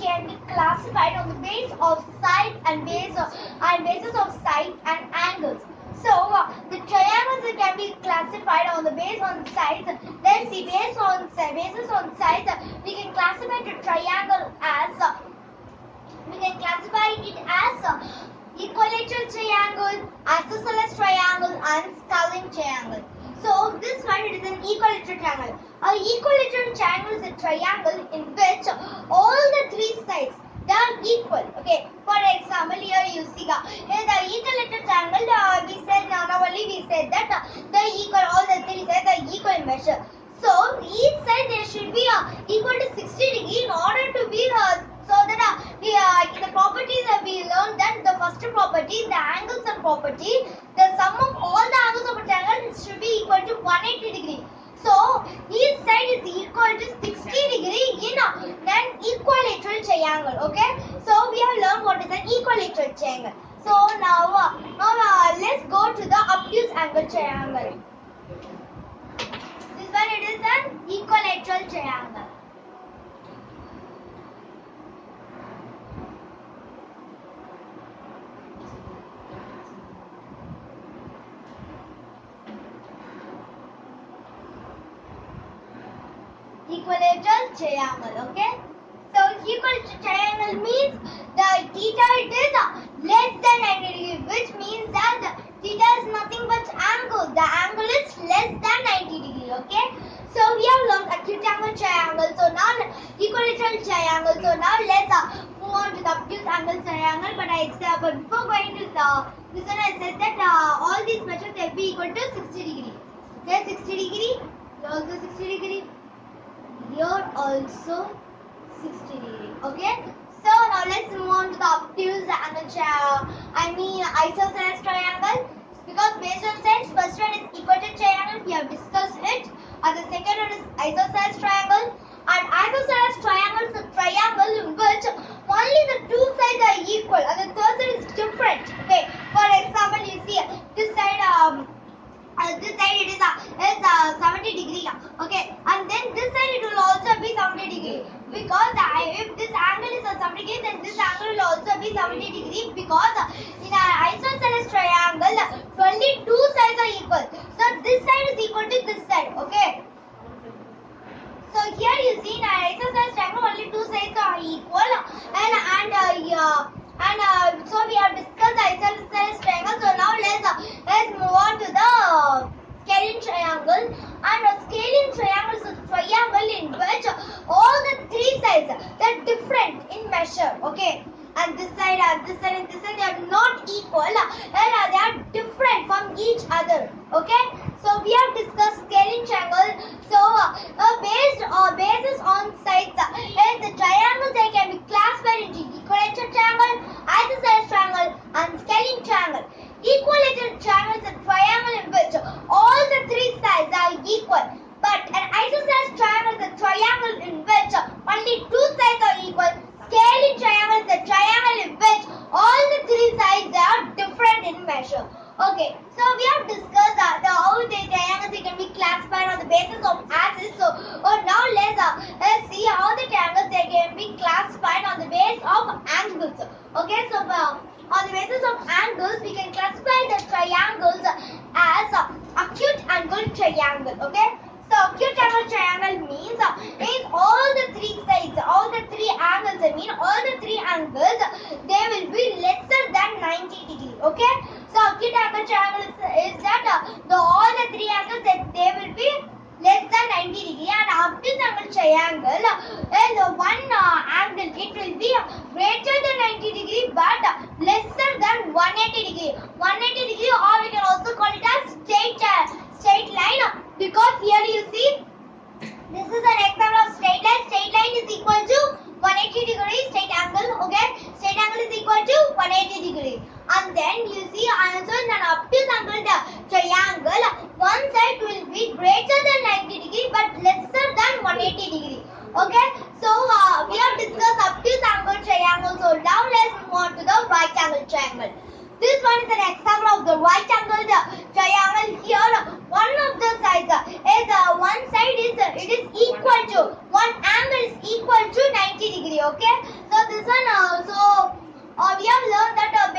can be classified on the base of side and base of, and basis of side and angles. So uh, the triangles can be classified on the base on sides. Let's see, based on si- basis on sides, uh, we can classify the triangle as uh, we can classify it as uh, equilateral triangle, isosceles triangle, and scalene triangle. So this one it is an equilateral triangle. A equilateral triangle is a triangle in which all the three sides are equal. Okay. For example, here you see uh, in the equilateral triangle, uh, we said now, now only we said that uh, the equal all the three sides are equal in measure. So each side there should be uh, equal to 60 degree in order to be uh, so that uh, the uh, in the properties that we learned that the first property, the angles and property, the sum of all the angles of a triangle should be equal to 180 degree. So each side is equal to 60 degree in an equilateral triangle. Okay. So we have learned what is an equilateral triangle. So now, uh, now uh, let's go to the obtuse angle triangle. This one it is an equilateral triangle. Equilateral triangle. Okay. So equilateral triangle means the theta it is uh, less than 90 degree, which means that the theta is nothing but angle. The angle is less than 90 degree. Okay. So we have learned acute angle triangle. So now equilateral triangle. So now let's uh, move on to the obtuse angle triangle. But I uh, but before going to the this one I said that uh, all these measures will be equal to 60 degree. Okay, 60 degree. Also 60 degree here also 60 degree okay? So now let's move on to the obtuse angle tri- i mean isosceles triangle. Because based on sides first one is equator triangle we have discussed it. And the second one is isosceles triangle. And isosceles triangle is a triangle in which only the two sides are equal and the third side is different okay? For example you see this side um uh, this side it is uh, is uh, 70 degree uh, okay and then this side it will also be 70 degree because if this angle is uh, 70 degree then this angle will also be 70 degree because uh, in an isosceles triangle uh, only two sides are equal so this side is equal to this side okay so here you see in an isosceles triangle only two sides are equal and and uh, yeah, and uh, so we have discussed the isosceles triangle. So now let's uh, let's move on to the scalene triangle. And a scalene triangle is a triangle in which all the three sides they're different in measure. Okay. And this side and this side and this side they are not equal and uh, they are different from each other. Okay. So we have discussed scalene triangle. So uh, uh, based uh, basis on sides uh, is the triangles they can be classified into equilateral triangle, isosceles triangle, and scalene triangle. Equilateral triangle is a triangle in which all the three sides are equal. But an isosceles triangle is a triangle in which only two sides are equal. Scalene triangle is a triangle in which all the three sides are different in measure. Okay, so we have discussed that the how the triangles they can be classified on the basis of axis. So oh, now let's uh, let's see how the triangles they can be classified on the basis of angles. Okay, so uh, on the basis of angles we can classify the triangles as uh, acute angle triangle. Okay. So acute angle triangle means uh, means all the three sides, all the three angles. I mean all the three angles they will be lesser than 90 degree. Okay. So acute angle triangle is, is that uh, the all the three angles that they will be less than 90 degree. And obtuse angle triangle uh, is uh, one uh, angle it will be greater than 90 degree but lesser than 180 degree. 180 degree or we can also call it as straight uh, straight line because here you see this is an example of straight line. Straight line is equal to 180 degree straight angle okay? Straight angle is equal to 180 degree. And then you see also an obtuse angle the triangle one side will be greater than 90 degree but lesser than 180 degree. Okay, so uh, we have discussed obtuse angle triangle. So now let's move on to the right angle triangle. This one is an example of the right angle triangle. Here, one of the sides is uh, one side is uh, it is equal to one angle is equal to 90 degree. Okay, so this one uh, also uh, we have learned that. Uh,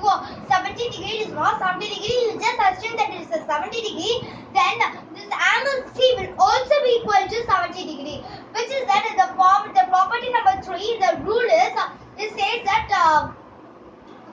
to uh, 70 degree, is not 70 degree. You just assume that it is a 70 degree. Then this angle C will also be equal to 70 degree, which is that the form the property number three. The rule is it says that. Uh,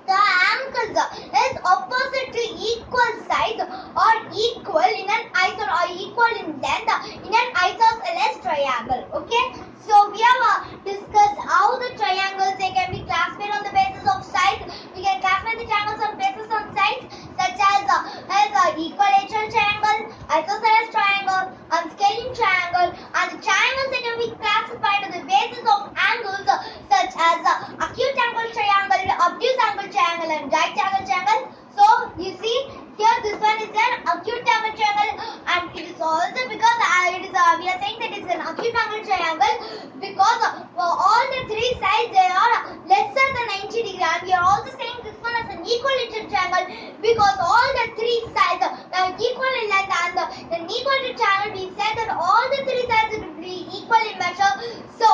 the angles is opposite to equal sides or equal in an iso or equal in length in an isosceles triangle. Okay. So we have uh, discussed how the triangles they can be classified on the basis of size. We can classify the triangles on basis of size such as uh, as uh, equilateral triangle, isosceles triangle, unscaling triangle, and the triangles they can be classified on the basis of angles uh, such as uh, acute angle triangle, obtuse angle triangle, and right angle triangle. So you see here this one is an acute angle triangle, and it is also because uh, it is uh, we are saying that it's an acute angle triangle because uh, for all the three sides they are lesser than 90 degree, and we are also saying this one as an equilateral triangle because all the three sides are equal in length, and the, an equilateral triangle we said that all the three sides will be equal in measure. So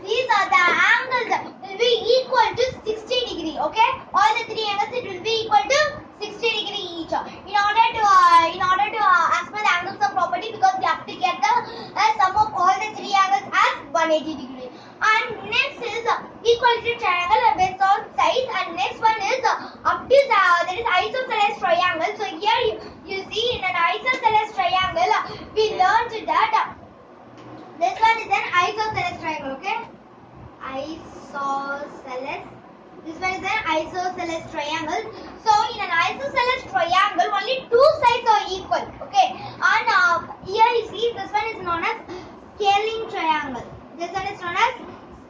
these are the angles will be equal to 60 degree. Okay, all the three angles it will be equal to 60 degree each. In order to uh, in order to uh, as per the angles of property because we have to get the uh, sum of all the three angles as 180 degree. And next is uh, equality triangle uh, based on size. And next one is uh, obtuse. Uh, there is isosceles triangle. So here you, you see in an isosceles triangle uh, we learned uh, this one is an isosceles triangle. Okay, isosceles. This one is an isosceles triangle. So in an isosceles triangle, only two sides are equal. Okay, and uh, here you see this one is known as scalene triangle. This one is known as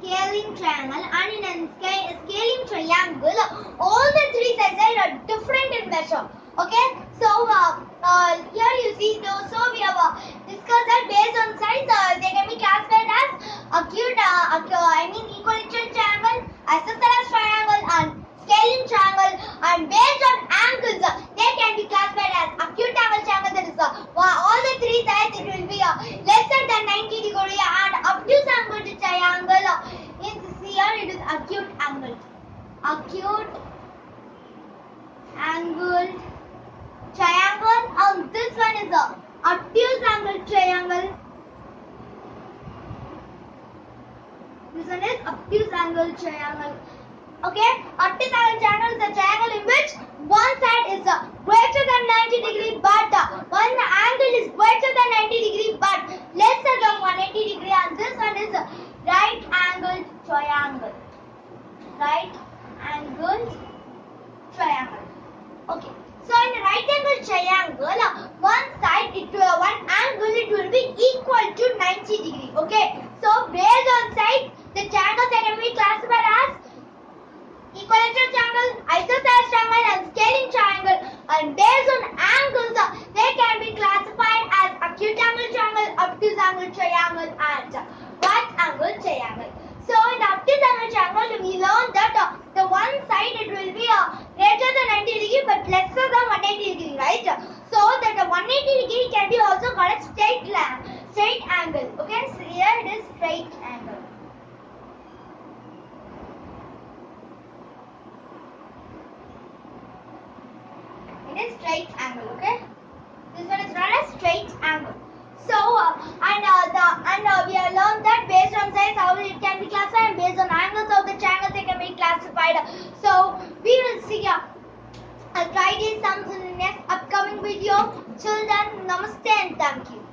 scalene triangle, and in a scalene triangle, all the three sides are different in measure. Okay, so uh, uh, here you see, so, so we have uh, discussed that based on size, uh, they can be classified as acute, acute I mean equilateral triangle, isosceles triangle, and scalene triangle. And based on angles, uh, they can be classified as acute angle triangle. That is, uh, wa- all the three sides it will be uh, lesser than 90 degree, and obtuse angle triangle. Uh, in this here it is acute angle, acute angle triangle and this one is a obtuse angle triangle. This one is triangle. Okay, angle triangle is a triangle in which one side is uh, greater than 90 degree but uh, one angle is greater than 90 degree but lesser than 180 degree and this one is a right angle triangle. Right angle triangle. Okay. So in a right angle triangle, uh, one side it will one angle it will be equal to 90 degree. Okay. So based on side, the triangles that can be classified as equilateral triangle, isosceles triangle, and scalene triangle. And based on angles, they can be classified as acute angle triangle, obtuse angle triangle, and right angle triangle. So in obtuse angle triangle, we learned that the one side it will be uh, greater than 90 degree but lesser than 180 degree, right? So that the 180 degree can be also called a straight line, straight angle. Okay, so here it is straight angle. It is straight angle. Okay, this one is known as straight angle. So uh, and uh, the and uh, we have learned that based on size how it can be classified and based on angles of the triangles they can be classified. So we will see uh, I'll try these sums in the next upcoming video. children. Till then, namaste.